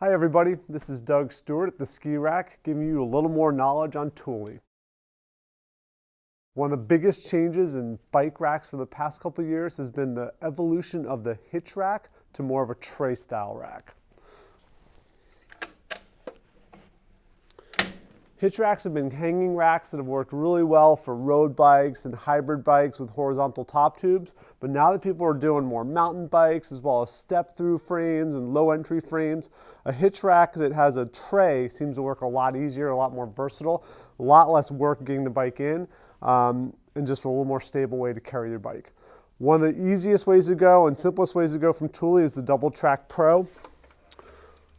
Hi everybody, this is Doug Stewart at the Ski Rack giving you a little more knowledge on tooling. One of the biggest changes in bike racks for the past couple years has been the evolution of the hitch rack to more of a tray style rack. Hitch racks have been hanging racks that have worked really well for road bikes and hybrid bikes with horizontal top tubes. But now that people are doing more mountain bikes as well as step through frames and low entry frames, a hitch rack that has a tray seems to work a lot easier, a lot more versatile, a lot less work getting the bike in, um, and just a little more stable way to carry your bike. One of the easiest ways to go and simplest ways to go from Thule is the Double Track Pro.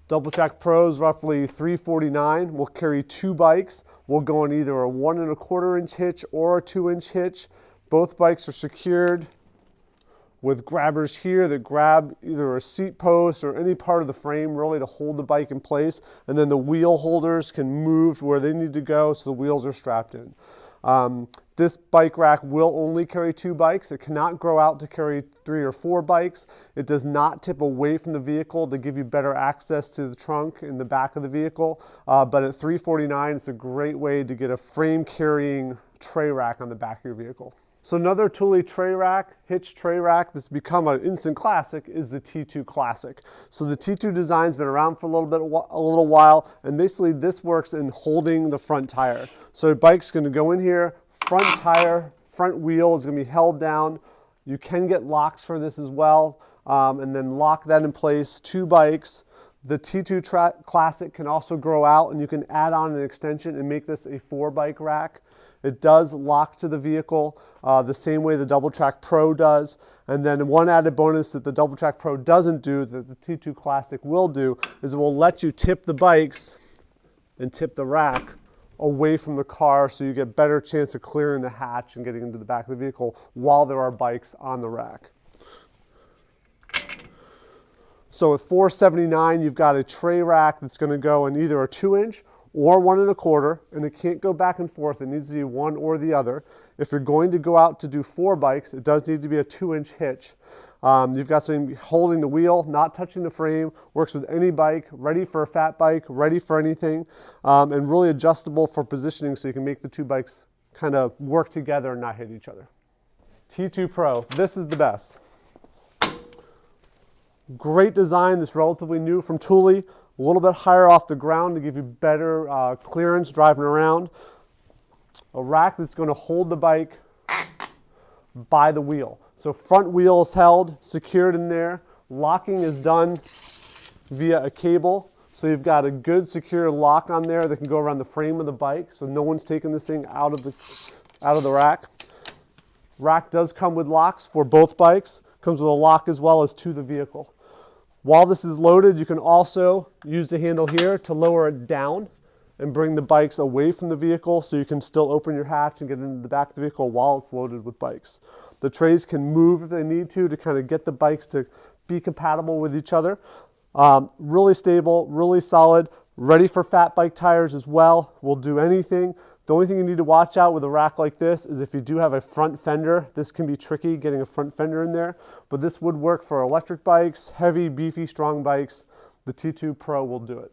Double Track Pros, roughly 349. We'll carry two bikes. We'll go on either a one and a quarter inch hitch or a two inch hitch. Both bikes are secured with grabbers here that grab either a seat post or any part of the frame really to hold the bike in place. And then the wheel holders can move where they need to go so the wheels are strapped in. Um, this bike rack will only carry two bikes. It cannot grow out to carry three or four bikes. It does not tip away from the vehicle to give you better access to the trunk in the back of the vehicle. Uh, but at 349, it's a great way to get a frame carrying tray rack on the back of your vehicle. So another Thule tray rack, hitch tray rack that's become an instant classic is the T2 Classic. So the T2 design's been around for a little bit, a little while, and basically this works in holding the front tire. So your bike's gonna go in here, front tire, front wheel is gonna be held down. You can get locks for this as well, um, and then lock that in place, two bikes. The T2 Classic can also grow out and you can add on an extension and make this a four bike rack. It does lock to the vehicle uh, the same way the Double Track Pro does. And then one added bonus that the Double Track Pro doesn't do that the T2 Classic will do is it will let you tip the bikes and tip the rack away from the car so you get a better chance of clearing the hatch and getting into the back of the vehicle while there are bikes on the rack. So at 479, you've got a tray rack that's going to go in either a two inch or one and a quarter, and it can't go back and forth. It needs to be one or the other. If you're going to go out to do four bikes, it does need to be a two inch hitch. Um, you've got something holding the wheel, not touching the frame, works with any bike, ready for a fat bike, ready for anything, um, and really adjustable for positioning so you can make the two bikes kind of work together and not hit each other. T2 Pro, this is the best. Great design, this relatively new from Thule a little bit higher off the ground to give you better uh, clearance driving around. A rack that's going to hold the bike by the wheel. So front wheel is held, secured in there. Locking is done via a cable. So you've got a good secure lock on there that can go around the frame of the bike so no one's taking this thing out of the, out of the rack. Rack does come with locks for both bikes. Comes with a lock as well as to the vehicle. While this is loaded, you can also use the handle here to lower it down and bring the bikes away from the vehicle so you can still open your hatch and get into the back of the vehicle while it's loaded with bikes. The trays can move if they need to to kind of get the bikes to be compatible with each other. Um, really stable, really solid, ready for fat bike tires as well. Will do anything. The only thing you need to watch out with a rack like this is if you do have a front fender, this can be tricky getting a front fender in there, but this would work for electric bikes, heavy, beefy, strong bikes. The T2 Pro will do it.